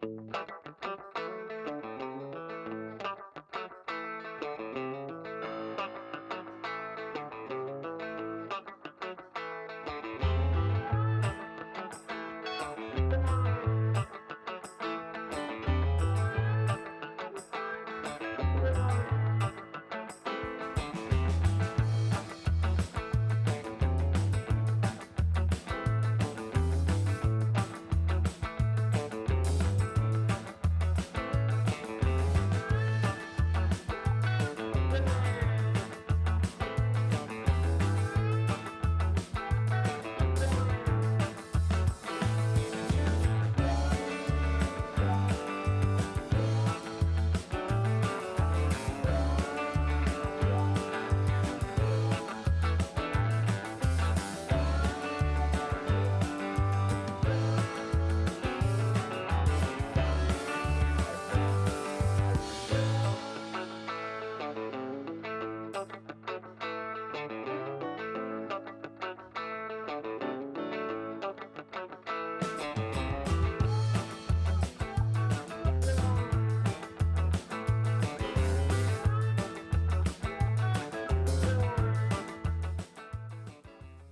Bye. seven.